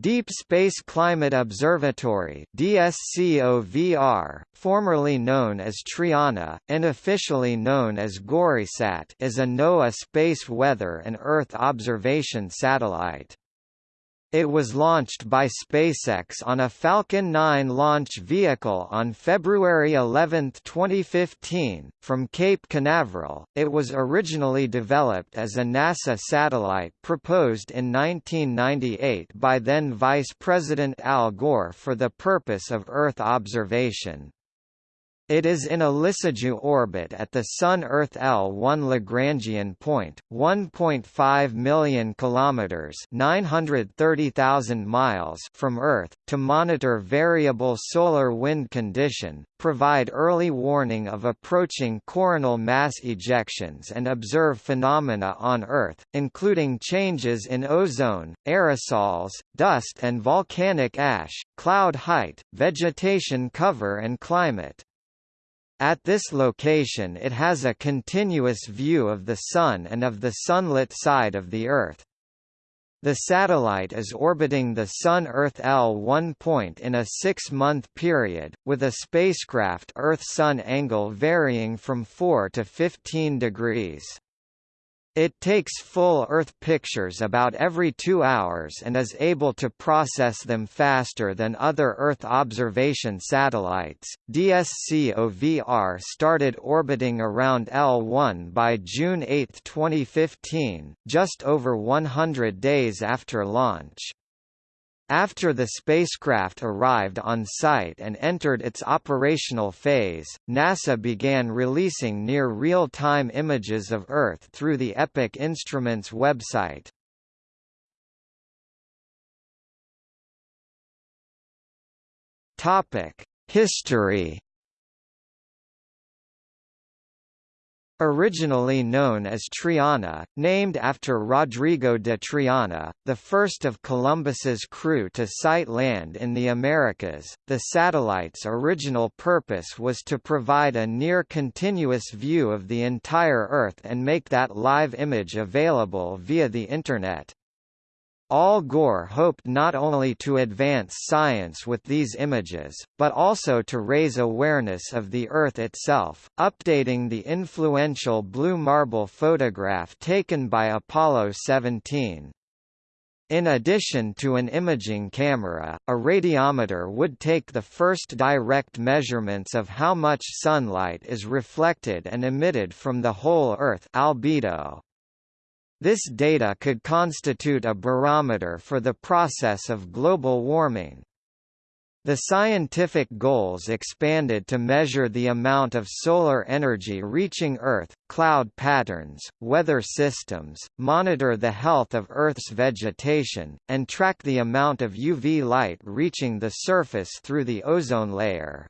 Deep Space Climate Observatory DSCOVR, formerly known as Triana, and officially known as GoreSat is a NOAA space weather and Earth observation satellite. It was launched by SpaceX on a Falcon 9 launch vehicle on February 11, 2015, from Cape Canaveral. It was originally developed as a NASA satellite proposed in 1998 by then Vice President Al Gore for the purpose of Earth observation. It is in a Lissajous orbit at the Sun-Earth L1 Lagrangian point, 1.5 million kilometers (930,000 miles) from Earth, to monitor variable solar wind condition, provide early warning of approaching coronal mass ejections and observe phenomena on Earth, including changes in ozone, aerosols, dust and volcanic ash, cloud height, vegetation cover and climate. At this location it has a continuous view of the Sun and of the sunlit side of the Earth. The satellite is orbiting the Sun-Earth L1 point in a six-month period, with a spacecraft Earth-Sun angle varying from 4 to 15 degrees. It takes full Earth pictures about every two hours and is able to process them faster than other Earth observation satellites. DSCOVR started orbiting around L1 by June 8, 2015, just over 100 days after launch. After the spacecraft arrived on site and entered its operational phase, NASA began releasing near real-time images of Earth through the Epic Instruments website. History Originally known as Triana, named after Rodrigo de Triana, the first of Columbus's crew to sight land in the Americas, the satellite's original purpose was to provide a near-continuous view of the entire Earth and make that live image available via the Internet. Al Gore hoped not only to advance science with these images, but also to raise awareness of the Earth itself, updating the influential blue marble photograph taken by Apollo 17. In addition to an imaging camera, a radiometer would take the first direct measurements of how much sunlight is reflected and emitted from the whole Earth albedo. This data could constitute a barometer for the process of global warming. The scientific goals expanded to measure the amount of solar energy reaching Earth, cloud patterns, weather systems, monitor the health of Earth's vegetation, and track the amount of UV light reaching the surface through the ozone layer.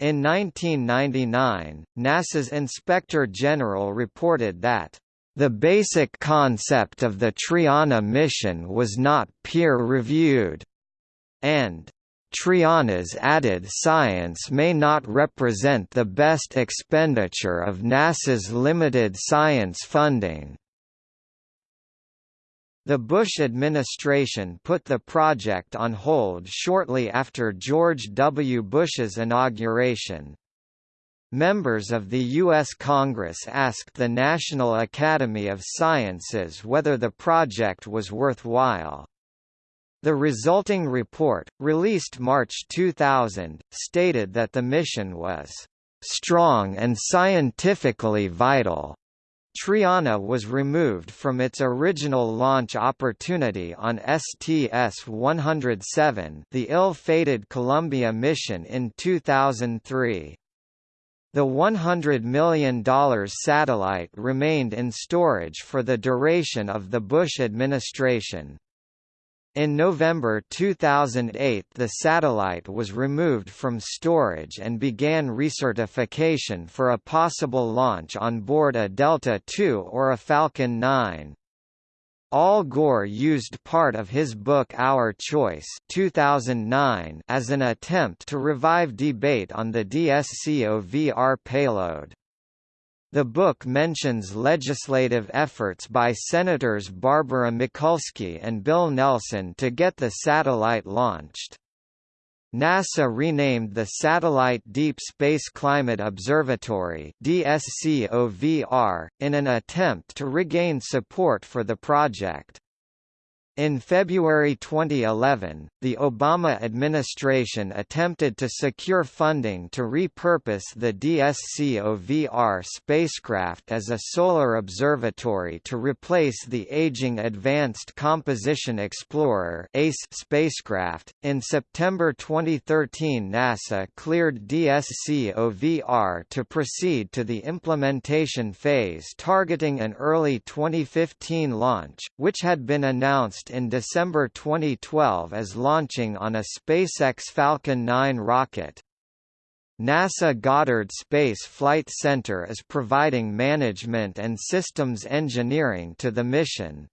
In 1999, NASA's Inspector General reported that the basic concept of the Triana mission was not peer-reviewed, and Triana's added science may not represent the best expenditure of NASA's limited science funding. The Bush administration put the project on hold shortly after George W. Bush's inauguration, Members of the U.S. Congress asked the National Academy of Sciences whether the project was worthwhile. The resulting report, released March 2000, stated that the mission was strong and scientifically vital. Triana was removed from its original launch opportunity on STS-107 the ill-fated Columbia mission in 2003. The $100 million satellite remained in storage for the duration of the Bush administration. In November 2008 the satellite was removed from storage and began recertification for a possible launch on board a Delta II or a Falcon 9. Al Gore used part of his book Our Choice 2009 as an attempt to revive debate on the DSCOVR payload. The book mentions legislative efforts by Senators Barbara Mikulski and Bill Nelson to get the satellite launched. NASA renamed the Satellite Deep Space Climate Observatory DSCOVR, in an attempt to regain support for the project. In February 2011, the Obama administration attempted to secure funding to repurpose the DSCOVR spacecraft as a solar observatory to replace the aging Advanced Composition Explorer (ACE) spacecraft. In September 2013, NASA cleared DSCOVR to proceed to the implementation phase targeting an early 2015 launch, which had been announced in December 2012 as launching on a SpaceX Falcon 9 rocket. NASA Goddard Space Flight Center is providing management and systems engineering to the mission.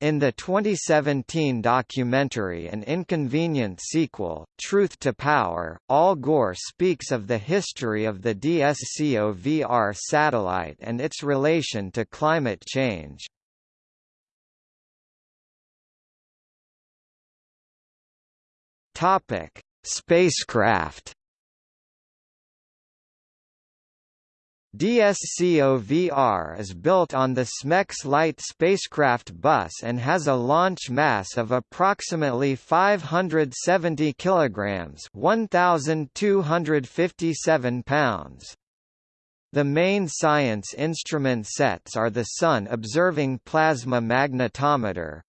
In the 2017 documentary An Inconvenient Sequel, Truth to Power, Al Gore speaks of the history of the DSCOVR satellite and its relation to climate change. Topic: Spacecraft. DSCOVR is built on the SMEX-Lite spacecraft bus and has a launch mass of approximately 570 kilograms, 1257 pounds. The main science instrument sets are the Sun Observing Plasma Magnetometer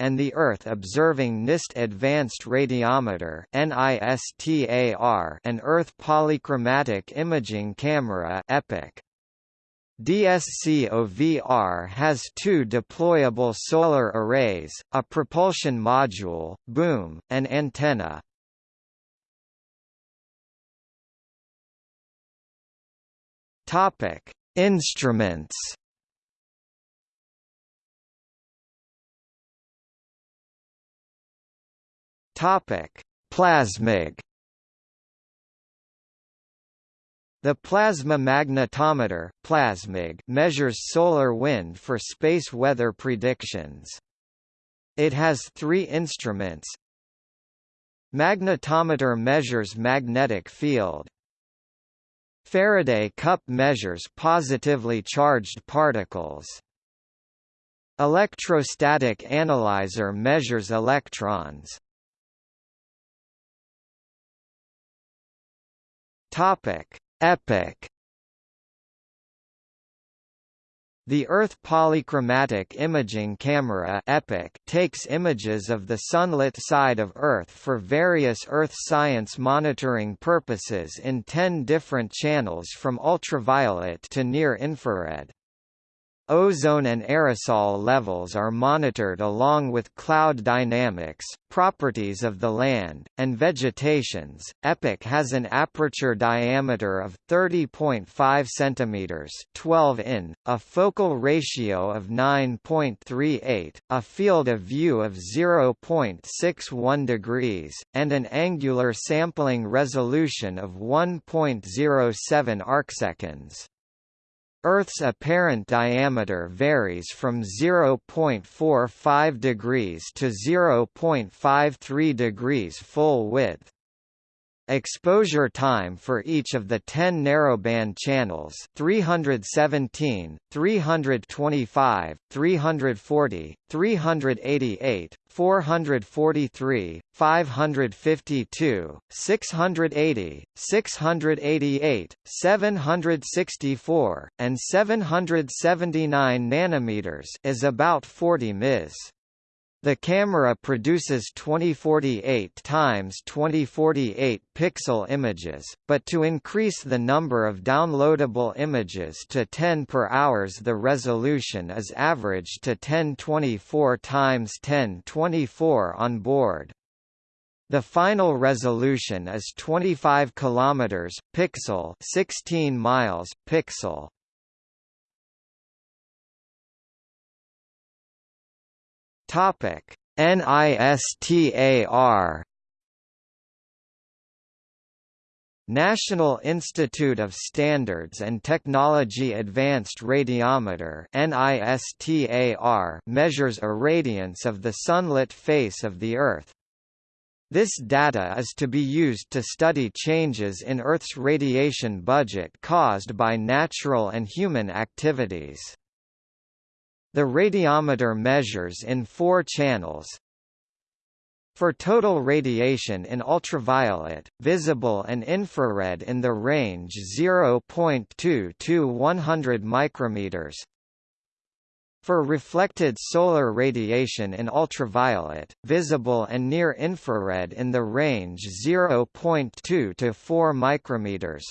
and the Earth Observing NIST Advanced Radiometer (NISTAR) and Earth Polychromatic Imaging Camera (EPIC). DSCOVR has two deployable solar arrays, a propulsion module, boom, and antenna. Topic: Instruments. Topic: Plasmag. The plasma magnetometer plasmag measures solar wind for space weather predictions. It has three instruments. Magnetometer measures magnetic field. Faraday cup measures positively charged particles. Electrostatic analyzer measures electrons. Topic: Epic The Earth Polychromatic Imaging Camera EPIC takes images of the sunlit side of Earth for various Earth science monitoring purposes in 10 different channels from ultraviolet to near-infrared. Ozone and aerosol levels are monitored along with cloud dynamics, properties of the land, and vegetations. EPIC has an aperture diameter of 30.5 cm 12 in, a focal ratio of 9.38, a field of view of 0.61 degrees, and an angular sampling resolution of 1.07 arcseconds. Earth's apparent diameter varies from 0.45 degrees to 0.53 degrees full width. Exposure time for each of the 10 narrowband channels 317, 325, 340, 388, 443, 552, 680, 688, 764, and 779 nanometers is about 40 ms. The camera produces 2048 times 2048 pixel images, but to increase the number of downloadable images to 10 per hours the resolution is averaged to 1024 times 1024 on board. The final resolution is 25 kilometers pixel, 16 miles pixel. Topic: NISTAR National Institute of Standards and Technology Advanced Radiometer NISTAR measures irradiance of the sunlit face of the Earth. This data is to be used to study changes in Earth's radiation budget caused by natural and human activities. The radiometer measures in four channels, for total radiation in ultraviolet, visible and infrared in the range 0.2 to 100 micrometers. For reflected solar radiation in ultraviolet, visible and near infrared in the range 0.2 to 4 micrometers.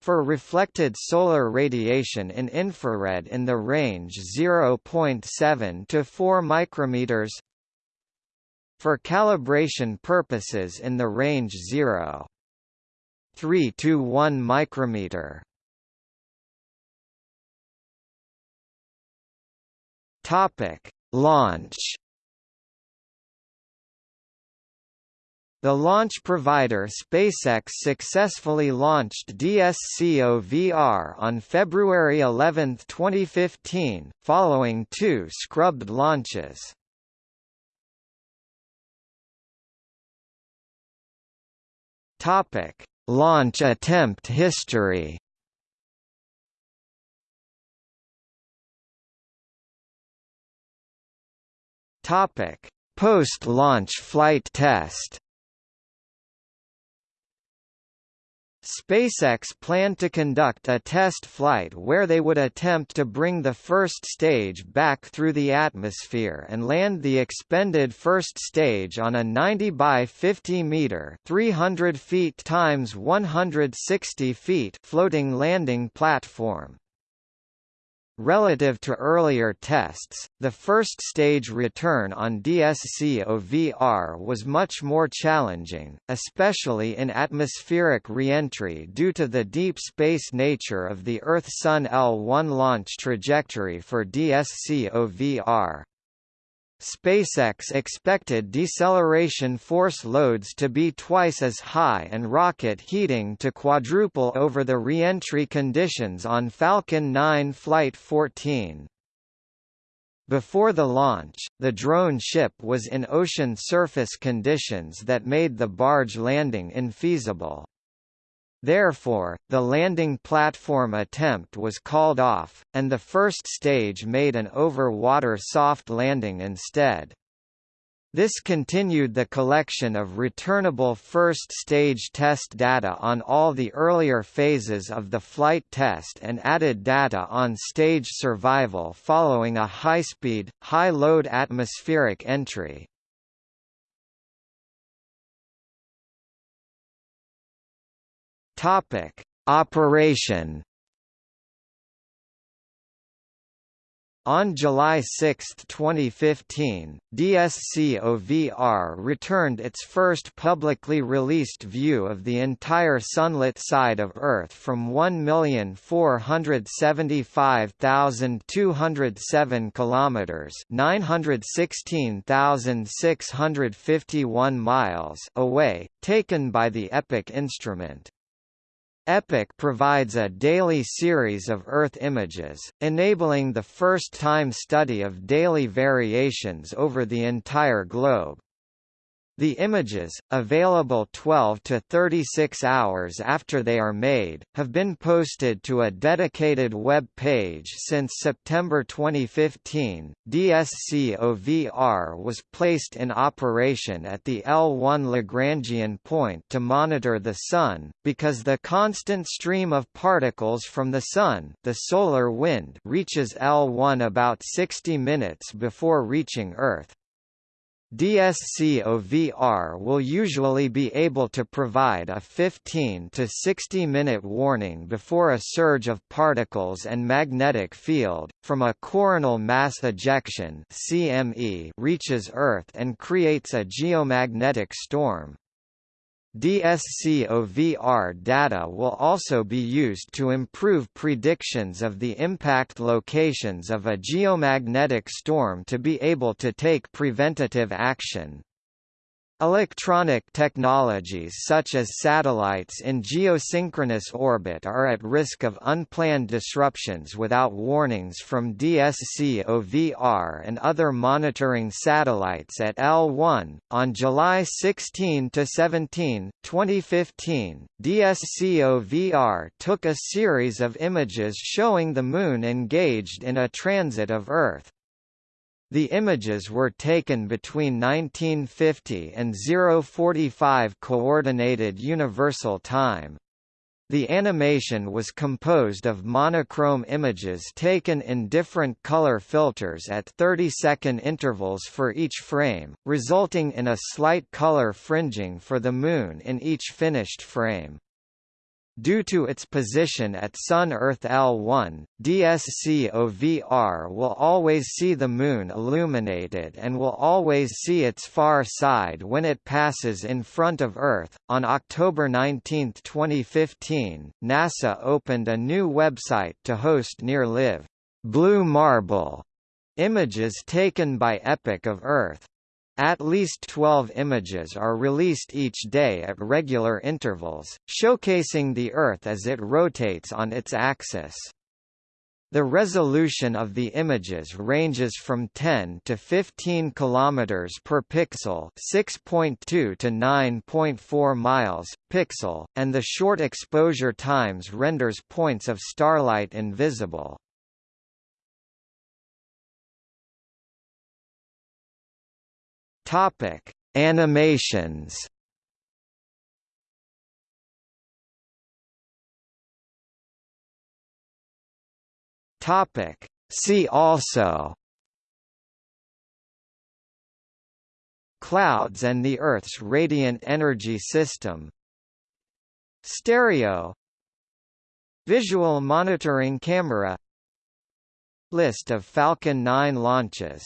For reflected solar radiation in infrared in the range 0.7 to 4 micrometers for calibration purposes in the range 0. 3 to 1 micrometer. Topic: Launch. The launch provider SpaceX successfully launched DSCOVR on February 11, 2015, following two scrubbed launches. Topic: Launch attempt history. Topic: Post-launch flight test. SpaceX planned to conduct a test flight where they would attempt to bring the first stage back through the atmosphere and land the expended first stage on a 90 by 50 meter (300 feet times 160 feet) floating landing platform. Relative to earlier tests, the first stage return on DSCOVR was much more challenging, especially in atmospheric reentry due to the deep space nature of the Earth-Sun L1 launch trajectory for DSCOVR. SpaceX expected deceleration force loads to be twice as high and rocket heating to quadruple over the reentry conditions on Falcon 9 Flight 14. Before the launch, the drone ship was in ocean surface conditions that made the barge landing infeasible. Therefore, the landing platform attempt was called off, and the first stage made an over-water soft landing instead. This continued the collection of returnable first-stage test data on all the earlier phases of the flight test and added data on stage survival following a high-speed, high-load atmospheric entry. Topic: Operation On July 6, 2015, DSCOVR returned its first publicly released view of the entire sunlit side of Earth from 1,475,207 kilometers, 916,651 miles away, taken by the EPIC instrument. EPIC provides a daily series of Earth images, enabling the first-time study of daily variations over the entire globe. The images, available 12 to 36 hours after they are made, have been posted to a dedicated web page since September 2015. DSCOVR was placed in operation at the L1 Lagrangian point to monitor the Sun, because the constant stream of particles from the Sun the solar wind reaches L1 about 60 minutes before reaching Earth. DSCOVR will usually be able to provide a 15 to 60 minute warning before a surge of particles and magnetic field, from a coronal mass ejection CME reaches Earth and creates a geomagnetic storm. DSCOVR data will also be used to improve predictions of the impact locations of a geomagnetic storm to be able to take preventative action. Electronic technologies such as satellites in geosynchronous orbit are at risk of unplanned disruptions without warnings from DSCOVR and other monitoring satellites at L1. On July 16 to 17, 2015, DSCOVR took a series of images showing the Moon engaged in a transit of Earth. The images were taken between 1950 and 045 Coordinated Universal Time. The animation was composed of monochrome images taken in different color filters at 30-second intervals for each frame, resulting in a slight color fringing for the Moon in each finished frame. Due to its position at Sun-Earth L1, DSCOVR will always see the Moon illuminated and will always see its far side when it passes in front of Earth. On October 19, 2015, NASA opened a new website to host near-live Blue Marble images taken by Epic of Earth. At least 12 images are released each day at regular intervals, showcasing the Earth as it rotates on its axis. The resolution of the images ranges from 10 to 15 kilometers per pixel, 6.2 to 9.4 miles pixel, and the short exposure times renders points of starlight invisible. Topic: Animations. Topic: See also. Clouds and the Earth's radiant energy system. Stereo Visual monitoring camera List of Falcon 9 launches